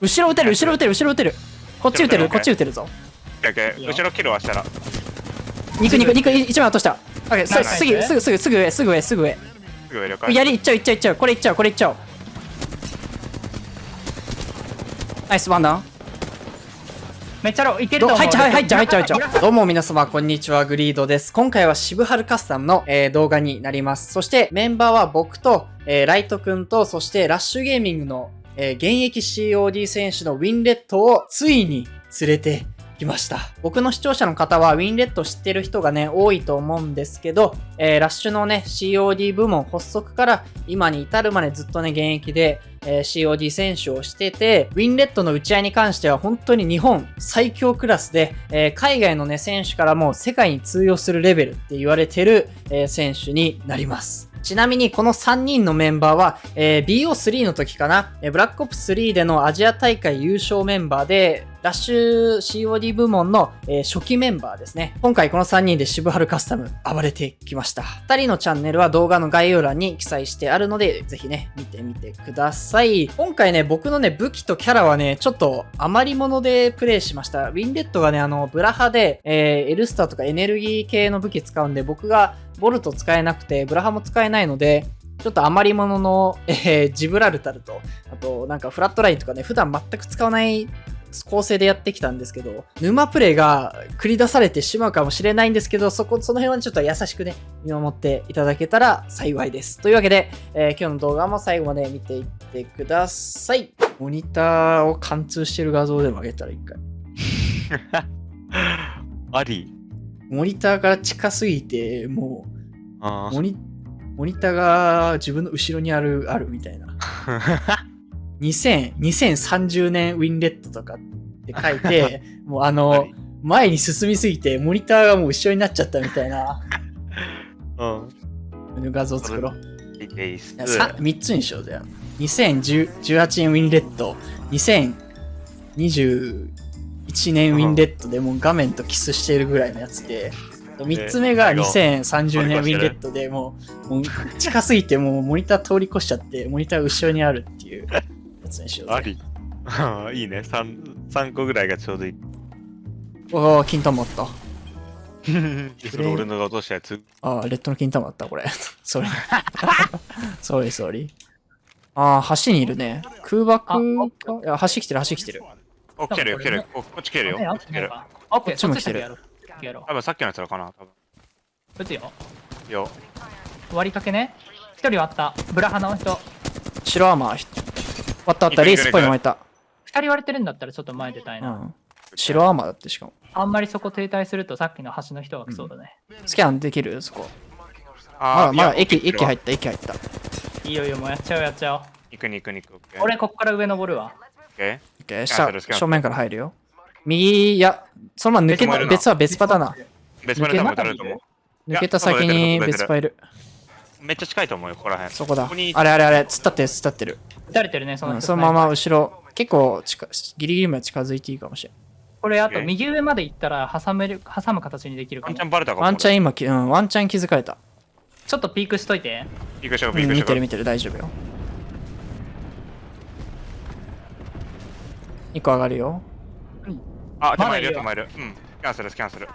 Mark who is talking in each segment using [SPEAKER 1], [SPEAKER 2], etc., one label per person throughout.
[SPEAKER 1] 後ろ撃てる後ろ撃てる後ろ撃てる。こっち撃てるこっち撃てるぞ。
[SPEAKER 2] 後ろキルはしたら。
[SPEAKER 1] 肉肉肉一枚落とした。オッケー
[SPEAKER 3] ナイス
[SPEAKER 1] すすぐすぐすぐすぐ上すぐ上すぐ上。
[SPEAKER 2] すぐ上了解。
[SPEAKER 1] やりいっちゃういっちゃういっちゃう。これいっちゃうこれいっちゃおう。ナイスワンダウン
[SPEAKER 3] めっちゃローいけると思う。
[SPEAKER 1] ど入っちゃう入っちゃう入っちゃう入っちゃ
[SPEAKER 3] グラフ
[SPEAKER 1] うどうも皆様こんにちは。グリードです。今回は渋春カスタムの、えー動画になります。そしてメンバーは僕と、えーライトくんとそしてラッシュゲーミングの、えー現役 COD 選手のウィンレットをついに連れてきました僕の視聴者の方はウィンレット知ってる人がね多いと思うんですけど、えーラッシュのね COD 部門発足から今に至るまでずっとね現役でえー COD 選手をしてて、ウィンレットの打ち合いに関しては本当に日本最強クラスで、えー海外のね、選手からも世界に通用するレベルって言われてる、え選手になります。ちなみにこの3人のメンバーは、えー BO3 の時かな、えーブラックオプス3でのアジア大会優勝メンバーで、ラッシュ COD 部門の、えー初期メンバーですね。今回この3人で渋春カスタム暴れてきました。2人のチャンネルは動画の概要欄に記載してあるので、ぜひね、見てみてください。今回ね、僕のね、武器とキャラはね、ちょっと余り物でプレイしました。ウィンレッドがね、あの、ブラハで、えーエルスターとかエネルギー系の武器使うんで、僕がボルト使えなくて、ブラハも使えないので、ちょっと余り物の、えージブラルタルと、あと、なんかフラットラインとかね、普段全く使わない構成でやってきたんですけど、沼プレイが繰り出されてしまうかもしれないんですけど、そこ、その辺はちょっと優しくね、見守っていただけたら幸いです。というわけで、えー今日の動画も最後まで見ていってください。モニターを貫通してる画像でも上げたら一回。
[SPEAKER 2] あり
[SPEAKER 1] モニターから近すぎて、もう、モニモニターが自分の後ろにある、あるみたいな。2030年ウィンレットとかって書いて、もうあの、前に進みすぎて、モニターがもう後ろになっちゃったみたいな。
[SPEAKER 2] うん。
[SPEAKER 1] 画像作ろう。3, 3つにしようぜ。2018年ウィンレット、2020 1年ウィンレットでもう画面とキスしてるぐらいのやつで、3つ目が2030年ウィンレットでもう、もう近すぎてもうモニター通り越しちゃって、モニター後ろにあるっていうやつにしよう。
[SPEAKER 2] あり。いいね3。3個ぐらいがちょうどいい。
[SPEAKER 1] おお、金玉あった。
[SPEAKER 2] それ俺のが落としたやつ。
[SPEAKER 1] ああ、レッドの金玉あった、これ。それ。それそれ。ああ、橋にいるね。空爆いや、橋来てる、橋来てる。
[SPEAKER 2] お来てるよ来てるよここっち来てるよこっち来てる
[SPEAKER 3] オッケー、
[SPEAKER 1] こっちも来てる
[SPEAKER 3] やろう
[SPEAKER 2] 多分さっきのやつらかな多分
[SPEAKER 3] う。打つよ。
[SPEAKER 2] よ
[SPEAKER 3] 割りかけね。一人割った。ブラハの人。
[SPEAKER 1] 白アーマー。割ったあった、レースっぽいの巻いた。
[SPEAKER 3] 二人割れてるんだったらちょっと前出たいうな。
[SPEAKER 1] ん。白アーマーだってしかも。
[SPEAKER 3] あんまりそこ停滞するとさっきの橋の人が来そうだね。
[SPEAKER 1] スキャンできる？そこ。
[SPEAKER 2] あ
[SPEAKER 1] まだ、まだ駅、駅入った、駅入った。
[SPEAKER 3] いいよいいよ、もうやっちゃおうやっちゃおう。
[SPEAKER 2] 行くに行くに行くオッケー
[SPEAKER 3] 俺こっから上登るわ。
[SPEAKER 2] オッケ
[SPEAKER 1] オッケー
[SPEAKER 2] スキャンするスキャンする
[SPEAKER 1] 下正面から入るよ。右、いや、そのまま抜けた、
[SPEAKER 2] 別
[SPEAKER 1] は別パターンだ。
[SPEAKER 2] ー別まで多分撃たれると思う
[SPEAKER 1] 抜けた先に別パいる。
[SPEAKER 2] めっちゃ近いと思うよここら辺
[SPEAKER 1] そこだ
[SPEAKER 2] ここに。
[SPEAKER 1] あれあれあれ、突っ立ってる、突っ立ってる。
[SPEAKER 3] 撃たれてるね、その人
[SPEAKER 1] うんそのまま後ろ、結構近ギリギリまで近づいていいかもしれん。
[SPEAKER 3] これあと右上まで行ったら挟める挟む形にできるかも
[SPEAKER 2] ワンチャ。ンバレたかも
[SPEAKER 1] ワンチャン今き、うん、ワンチャン気づかれた。
[SPEAKER 3] ちょっとピークしといて。
[SPEAKER 2] ピークしよう
[SPEAKER 1] うん
[SPEAKER 2] ピークしよう
[SPEAKER 1] 見てる見てる、大丈夫よ。1個上がるよ。
[SPEAKER 2] あ手前いる
[SPEAKER 3] よ
[SPEAKER 2] よ。手前いる。うん。スキャンするスキャンする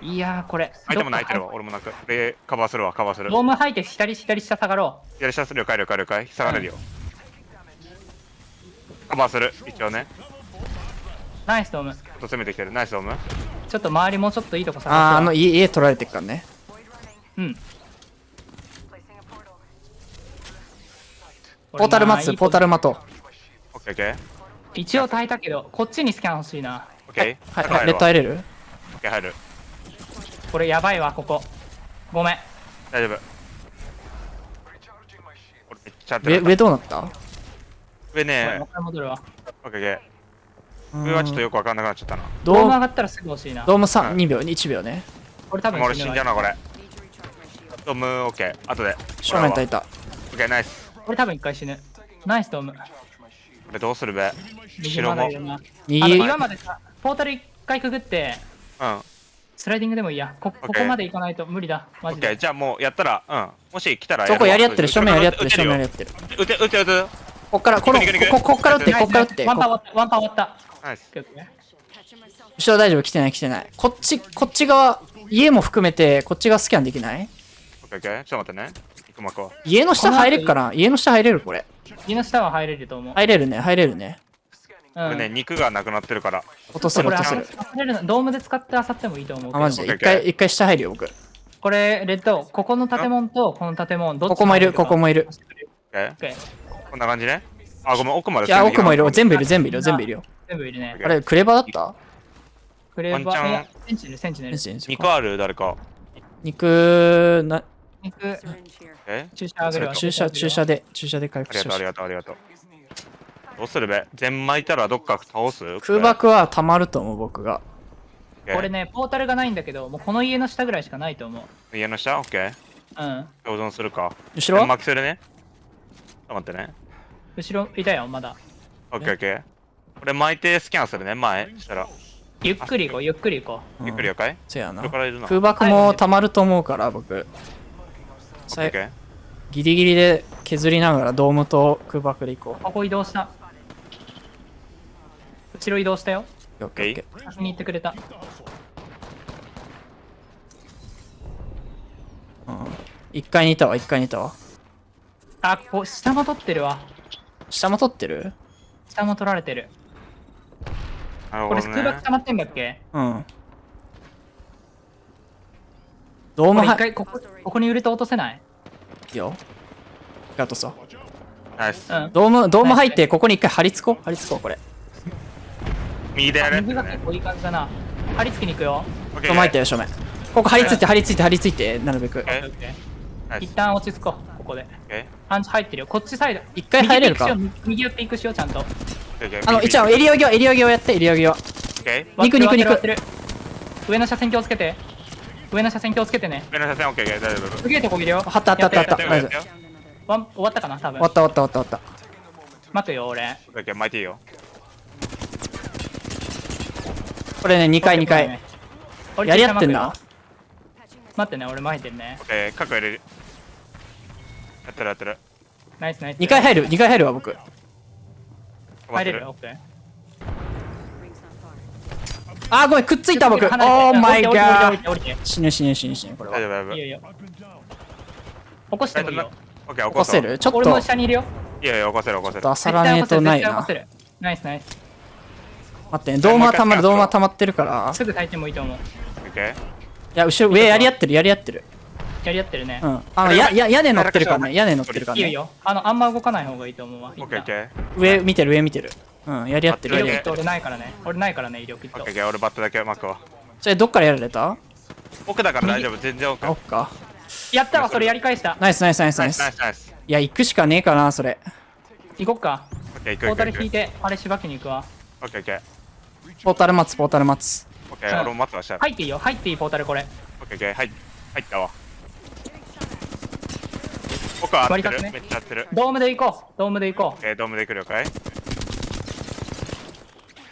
[SPEAKER 3] いやーこれ。
[SPEAKER 2] 相手も泣いてるわ俺も泣く。でカバーするわカバーする。
[SPEAKER 3] ドーム吐いて左左下下がろ
[SPEAKER 2] やり下する了解了解了解下がれるよ。カバーする一応ね。
[SPEAKER 3] う。ナイスドーム。
[SPEAKER 2] ちょっと攻めてきてる。ナイスドーム。
[SPEAKER 3] ちょっと周りもうちょっといいとこ探す
[SPEAKER 1] あー、
[SPEAKER 3] わ
[SPEAKER 1] あの家、家取られてっからね。
[SPEAKER 3] うん。
[SPEAKER 1] ポータル待つ、ポータル待とう。
[SPEAKER 2] オッケーオッケー
[SPEAKER 3] 一応耐えたけど、こっちにスキャン欲しいな。
[SPEAKER 2] オッケー
[SPEAKER 1] はい、はい、レッド入れる？
[SPEAKER 2] オッケー入る
[SPEAKER 3] これやばいわ、ここ。ごめん。
[SPEAKER 2] 大丈夫俺めっちゃ
[SPEAKER 1] 上、上どうなった？
[SPEAKER 2] 上ね
[SPEAKER 3] もう一回戻るわ。
[SPEAKER 2] オッケー上はちょっとよくわかんなくなっちゃったな
[SPEAKER 3] ドーム上がったらすぐ欲しいな。
[SPEAKER 1] ドーム3、
[SPEAKER 2] うん
[SPEAKER 1] 2秒、1秒ね。
[SPEAKER 3] これ多分
[SPEAKER 2] 俺死んじゃう
[SPEAKER 3] な。
[SPEAKER 2] なこれドームオッケー後で
[SPEAKER 1] 正面焚いた。
[SPEAKER 2] オッケーナイス
[SPEAKER 3] これ多分一回死ぬ。ナイスドーム。
[SPEAKER 2] これどうするべ？
[SPEAKER 3] 右
[SPEAKER 2] 白も
[SPEAKER 1] 右、
[SPEAKER 3] 今までさ、ポータル一回くぐって、
[SPEAKER 2] うん
[SPEAKER 3] スライディングでもいいや。こここまで行かないと無理だ。マジで。
[SPEAKER 2] オッケーじゃあもうやったらうんもし来たら
[SPEAKER 1] そこやり合ってる、正面やり合ってる、正面やり合
[SPEAKER 2] よ
[SPEAKER 1] ってる。
[SPEAKER 2] 撃て撃て撃て
[SPEAKER 1] ここっから、この、こここっから打って、こっから打って。
[SPEAKER 3] ワンパー終わ
[SPEAKER 1] こ
[SPEAKER 3] った。ワンパー終わった。
[SPEAKER 2] ナイス。
[SPEAKER 1] 後ろ大丈夫、来てない、来てない。こっち、こっち側、家も含めて、こっち側スキャンできない？
[SPEAKER 2] オッケーオッケー。ちょっと待ってね。行くまこ。
[SPEAKER 1] 家の下入れるかな？家の下入れる？これ。
[SPEAKER 3] 家の下は入れると思う。
[SPEAKER 1] 入れるね、入れるね。
[SPEAKER 3] うん
[SPEAKER 2] これね、肉がなくなってるから。
[SPEAKER 1] 落とせる、落とせる。
[SPEAKER 3] ドームで使ってあさってもいいと思う。
[SPEAKER 1] あ、マジで。一回、一回下入るよ、僕。
[SPEAKER 3] これ、レッド、ここの建物とこの建物、どっち
[SPEAKER 1] ここもいる、ここもいる。
[SPEAKER 2] オッケー
[SPEAKER 3] オッケー
[SPEAKER 2] こんな感じね？あ、ごめん、奥まで。
[SPEAKER 1] いや、奥もいる。全部いる、
[SPEAKER 2] 部。
[SPEAKER 1] 全部いる、全部いるよ。
[SPEAKER 3] 全部いるね。
[SPEAKER 1] あれ、クレバだった？
[SPEAKER 3] クレーバ
[SPEAKER 2] ワンチャン
[SPEAKER 3] ー、センチネル、センチネル。
[SPEAKER 2] 肉ある？誰か。
[SPEAKER 1] 肉、な、
[SPEAKER 3] 肉、
[SPEAKER 2] え？
[SPEAKER 3] 注射あげるわ。
[SPEAKER 1] 注射、注射で、注射で回
[SPEAKER 2] ありがとう、ありがとう、ありがとう。どうするべ？全巻いたらどっか倒す？
[SPEAKER 1] 空爆は溜まると思う、僕が。
[SPEAKER 3] これ。ね、ポータルがないんだけど、もうこの家の下ぐらいしかないと思う。
[SPEAKER 2] 家の下？オッケー。
[SPEAKER 3] うん。
[SPEAKER 2] 共存するか？
[SPEAKER 1] 後ろ？
[SPEAKER 2] 全巻するね？ちょっと待ってね。
[SPEAKER 3] 後ろいたよ、まだ。
[SPEAKER 2] オッケーオッケー。これ巻いてスキャンするね、前。したら。
[SPEAKER 3] ゆっくり行こう、ゆっくり行こ
[SPEAKER 1] うん
[SPEAKER 2] ゆっくり了解
[SPEAKER 1] せやな
[SPEAKER 2] 後ろ。からいるな。
[SPEAKER 1] 空爆も溜まると思うから、僕。さ。ギリギリで削りながらドームと空爆でいこ
[SPEAKER 3] う。ここ移動した。後ろ移動したよ。
[SPEAKER 1] う。オッケー
[SPEAKER 3] 先に行ってくれた。
[SPEAKER 1] うん一階にいたわ、一階にいたわ。
[SPEAKER 3] あ、ここ、下も取ってるわ。
[SPEAKER 1] 下も取ってる？
[SPEAKER 3] 下も取られてる。
[SPEAKER 2] なるほど
[SPEAKER 3] これ空爆
[SPEAKER 2] ね。
[SPEAKER 3] 溜まってんだっけ？
[SPEAKER 1] うん。ドー
[SPEAKER 3] これ一
[SPEAKER 1] ムは
[SPEAKER 3] 回ここ、ここにウルト落とせない？
[SPEAKER 1] いいよ。ガトさ。
[SPEAKER 2] ナイス。
[SPEAKER 3] うん。
[SPEAKER 1] ドーム、ドーム入って、ここに一回張り付こう。張り付こう、これ。
[SPEAKER 2] 右でやるね。
[SPEAKER 3] 右が結構いい感じだな。張り付きに行くよ。
[SPEAKER 2] オッケー
[SPEAKER 1] ドーム入ってる、正面。ここ張り付いて、張り付いて、張り付いて、なるべく。
[SPEAKER 3] 一旦落ち着こう、ここで。パンチ入ってるよ。こっちサイド。
[SPEAKER 1] 一回入れるか？
[SPEAKER 3] 右寄っていくしようちゃんと。
[SPEAKER 1] あの、一応、エリオギを、エリオギをやって、エリオギを。肉肉肉
[SPEAKER 3] 上の車線気をつけて。上の車線気をつけてね。
[SPEAKER 2] 上の車線オッケーオッケー大丈夫。
[SPEAKER 3] すげえとこいるよ。
[SPEAKER 1] はったあったあった
[SPEAKER 3] 終わったかな多分
[SPEAKER 1] 終わ。った終わった終わった終わっ
[SPEAKER 3] 待くよ、俺。
[SPEAKER 2] オッケーオッケー巻いていいよ。
[SPEAKER 1] た。これね、2回2回。
[SPEAKER 3] 俺
[SPEAKER 1] やり合ってんな。
[SPEAKER 3] 待ってね、俺巻いてんね
[SPEAKER 2] オ。ッケー、角入れる。やってるやってる。
[SPEAKER 3] ナイスナイス。
[SPEAKER 1] 2回入る、2回入るわ、僕。
[SPEAKER 3] 入れるよ、オッケー。
[SPEAKER 1] あー、ごめん、くっついた、僕。オーマイガー。死ぬ死ぬ死ぬ死ぬ、これは。
[SPEAKER 2] 大丈夫大丈夫。
[SPEAKER 3] いいよいいよ。起こしてもいいよ。
[SPEAKER 2] オッケー、起
[SPEAKER 1] 起こせる？ちょっと、
[SPEAKER 3] 俺も下にいるよ。
[SPEAKER 2] いやいや、起こせる起こせる。
[SPEAKER 1] っと朝らねえとないな
[SPEAKER 3] ナイスナイス。
[SPEAKER 1] 待ってね、ドームは溜まる、ドームは溜まってるから。
[SPEAKER 3] すぐ炊いてもいいと思う。
[SPEAKER 2] オッケー。
[SPEAKER 1] いや、後ろ、上やり合ってる、やり合ってる。
[SPEAKER 3] やり合ってるね
[SPEAKER 1] う。ん。あの、や、や、屋根乗ってるからね、屋根乗ってるからね。
[SPEAKER 3] いいよいいよ。あの、あんま動かない方がいいと思うわ。
[SPEAKER 2] オッケーオッケー。
[SPEAKER 1] 上見てる、上見てる。うん、やり合ってる、
[SPEAKER 3] 威力キッ。俺ないからね。俺ないからね、威力キット
[SPEAKER 2] オッケー俺バットだけ巻くわ。
[SPEAKER 1] それ、どっからやられた？
[SPEAKER 2] 奥だから大丈夫、全然奥。
[SPEAKER 1] あ、おっか。
[SPEAKER 3] やったわ、それやり返した。
[SPEAKER 1] ナイスナイスナイスナ
[SPEAKER 2] ナイス
[SPEAKER 1] イス。
[SPEAKER 2] ナイスナイス。
[SPEAKER 1] いや、行くしかねえかな、それ。
[SPEAKER 3] 行こっか。
[SPEAKER 2] オッケー、行く
[SPEAKER 3] ポータ
[SPEAKER 2] 行く行く。
[SPEAKER 3] ル引いて、あれしばきに行くわ。
[SPEAKER 2] オッケーオッケー。
[SPEAKER 1] ポータル待つ、ポータル待つ。
[SPEAKER 2] オッケー、俺も待ってました。
[SPEAKER 3] 入っていいよ、入っていいポータルこれ。
[SPEAKER 2] オッケーオッケー、はい。入ったわ。奥は合ってる？
[SPEAKER 3] ね
[SPEAKER 2] めっちゃ合ってる。
[SPEAKER 3] ドームで行こう。ドームで行こ
[SPEAKER 2] オッケー、ドームで来るか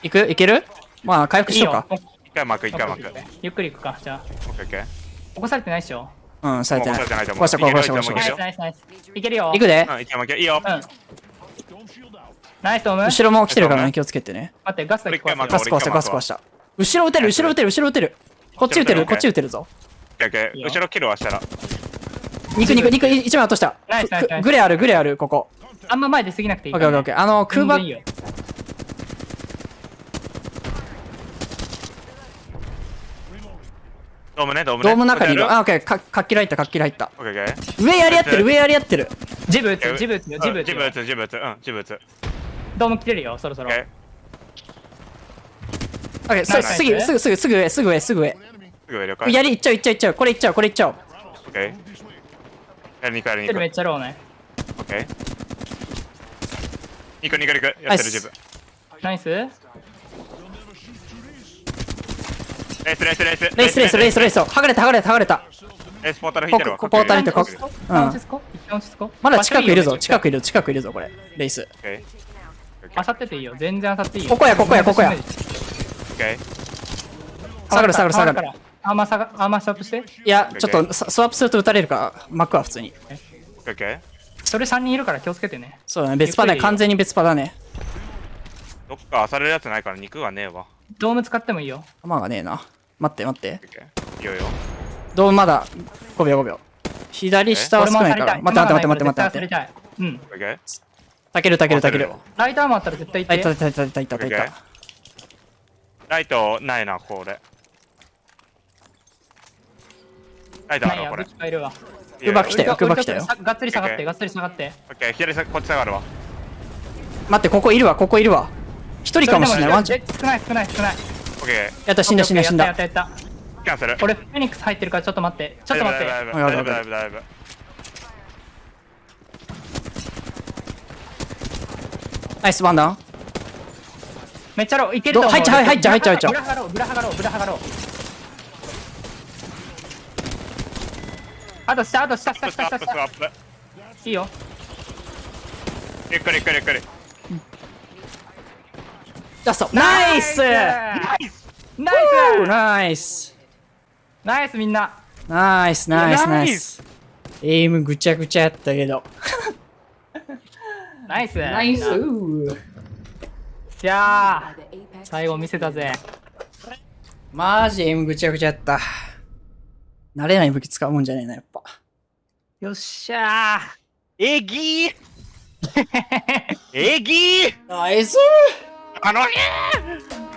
[SPEAKER 2] い
[SPEAKER 1] 行く？いける？まあ、回復しようか。。
[SPEAKER 2] 一回巻く、一回巻く。オッ
[SPEAKER 3] ゆっくり行くか、じゃあ。
[SPEAKER 2] ケーオッケー。
[SPEAKER 3] 起こされてないっしょ？
[SPEAKER 1] うん、されてない。
[SPEAKER 2] 起こ
[SPEAKER 1] した、こうした、こうした、こう
[SPEAKER 2] いける
[SPEAKER 1] した。
[SPEAKER 3] ナイスナイスナイス。いけるよ。
[SPEAKER 1] 行くで
[SPEAKER 2] うん、一回巻け。いいよ。
[SPEAKER 3] うん。ナイスドーム。
[SPEAKER 1] 後ろも来てるからね、気をつけてね。
[SPEAKER 3] 待って、ガスだけ壊すよ
[SPEAKER 2] 俺
[SPEAKER 1] ガス壊した、ガス壊した。後ろ撃てる、後ろ撃てる、後ろ撃てる。こっち撃てる、こっち撃てるぞ。
[SPEAKER 2] オッケーオッケー。
[SPEAKER 3] いいよ
[SPEAKER 2] 後ろキルはしたら。
[SPEAKER 1] 肉、肉、肉、一枚落とした
[SPEAKER 3] ナイスナイスナイ。ス
[SPEAKER 1] グレある、グレある、ここ。
[SPEAKER 3] あんま前出過ぎなくていい
[SPEAKER 1] オッケー、
[SPEAKER 3] から、ね。
[SPEAKER 1] オッケー、オッケー。あの、空爆
[SPEAKER 3] 全然いい、よ
[SPEAKER 2] ドームね、ドームね。
[SPEAKER 1] ドームの中にいる？あ、オッケー、か活気ライト、活気ライト。
[SPEAKER 2] ケーオッケー。
[SPEAKER 1] 上やり合ってる、上やり合ってる。
[SPEAKER 3] ジブ打つ、ジブ打つよ、ジブ打つよ
[SPEAKER 2] ジブ打。つ、ジブ打つ。うん、ジブ打つ。
[SPEAKER 3] ドーム来てるよ、そろそろ
[SPEAKER 2] オッ。ケ
[SPEAKER 1] オッケー、すすぐ、すぐ、すぐ、すぐ上、すぐ上、すぐ上。
[SPEAKER 2] ー。すぐ上了解。
[SPEAKER 1] やり、いっちゃう、いっちゃう、いっちゃう。これいっちゃう、これいっちゃう。
[SPEAKER 2] オッケー。やりに行く、やりに行く。
[SPEAKER 3] っちゃローね。
[SPEAKER 2] オッケー。ニコニコニコ。やってる、ジブ。
[SPEAKER 3] ナイス
[SPEAKER 2] レース、レース、レース。
[SPEAKER 1] レイス、レイス、レイス、レイス。剥がれた、剥がれた、剥がれた。
[SPEAKER 2] レースポータル引いてるわ。
[SPEAKER 1] ここポータル引いてこ
[SPEAKER 2] オッケー
[SPEAKER 1] こ
[SPEAKER 3] 一旦落ち着こう一旦落ち着こう
[SPEAKER 1] まだ近くいるぞ、近
[SPEAKER 3] く。
[SPEAKER 1] くいる、近くいるぞ、これ。レイス。
[SPEAKER 2] オッケー。
[SPEAKER 3] あさってていいよ、全然あさっていいよ。
[SPEAKER 1] ここやここやここや
[SPEAKER 2] オッケー。
[SPEAKER 1] 下がる、下がる、下がる。
[SPEAKER 3] る。あんま下が、あんまストップして。
[SPEAKER 1] いや、ちょっとススワップすると撃たれるから、巻くわ、普通に。
[SPEAKER 3] それ3人いるから気をつけてね。
[SPEAKER 1] そうだね、別パだね。完全に別パだね。
[SPEAKER 2] どっか漁れるやつないから肉がねえわ。
[SPEAKER 3] ドーム使ってもいいよ。
[SPEAKER 1] 弾がねえな。待って待って。
[SPEAKER 2] いいよいいよ。
[SPEAKER 1] ドームまだ5秒5秒。左下は
[SPEAKER 3] 俺
[SPEAKER 1] 少ないから。待って待って待って待って待って。
[SPEAKER 3] うん。
[SPEAKER 2] オッケー
[SPEAKER 1] たけるたけるたける。
[SPEAKER 3] ライターもあったら絶対
[SPEAKER 1] あ、
[SPEAKER 3] 行って。
[SPEAKER 1] いたいたいたいたいたいた。
[SPEAKER 2] ライトないな、これ。ライトあるわこれ。
[SPEAKER 1] うまく来たようまく来たよ
[SPEAKER 3] がっつり下がって、がっつり下がって。
[SPEAKER 2] オッケー、左さこっち下がるわ。
[SPEAKER 1] 待って、ここいるわ、ここいるわ。一人かもしれない。ワンチャン。
[SPEAKER 3] え少ない少ない少ない。
[SPEAKER 2] オッケ
[SPEAKER 1] やった、死んだ死んだ死んだ
[SPEAKER 3] やった。やった
[SPEAKER 2] キャンセル。
[SPEAKER 3] 俺、フェニックス入ってるからちょっと待って。ちょっと待って。
[SPEAKER 2] 大丈夫大丈夫大丈夫大丈夫大丈夫。
[SPEAKER 1] ナイスワンダウン。
[SPEAKER 3] めっちゃロー。いけると思う。
[SPEAKER 1] ど入っちゃう入っちゃう入っちゃう入っちゃう
[SPEAKER 3] ブラハガロー、ブラハガロー、ブラハガロー。あと下、あと下、下、下、下、下。いいよ。
[SPEAKER 2] ゆっくりゆっくりゆっくり。
[SPEAKER 1] ジャスト。ナイス
[SPEAKER 3] ナイス
[SPEAKER 1] ナイス
[SPEAKER 3] ナイスみんな。
[SPEAKER 1] ナイスナイスナ
[SPEAKER 2] ナイ
[SPEAKER 1] イス。エイムぐちゃぐちゃやったけど。
[SPEAKER 3] ナイス
[SPEAKER 1] ナイス
[SPEAKER 3] じゃあ、最後見せたぜ。
[SPEAKER 1] マジエイムぐちゃぐちゃやった。慣れない武器使うもんじゃねえな、やっぱ。
[SPEAKER 3] よっしゃ
[SPEAKER 2] えぎーえぎー
[SPEAKER 1] ナイス
[SPEAKER 2] あのねー